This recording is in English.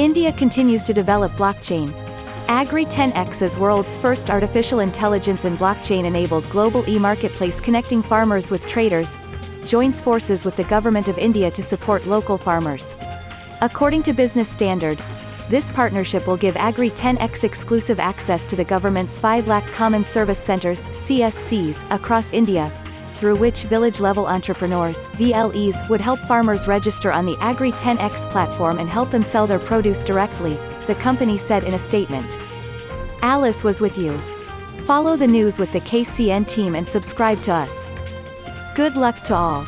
India continues to develop blockchain. Agri 10X is world's first artificial intelligence and blockchain-enabled global e-marketplace connecting farmers with traders, joins forces with the Government of India to support local farmers. According to Business Standard, this partnership will give Agri 10X exclusive access to the government's 5 lakh Common Service Centers CSCs, across India, through which village-level entrepreneurs VLEs, would help farmers register on the Agri 10X platform and help them sell their produce directly, the company said in a statement. Alice was with you. Follow the news with the KCN team and subscribe to us. Good luck to all.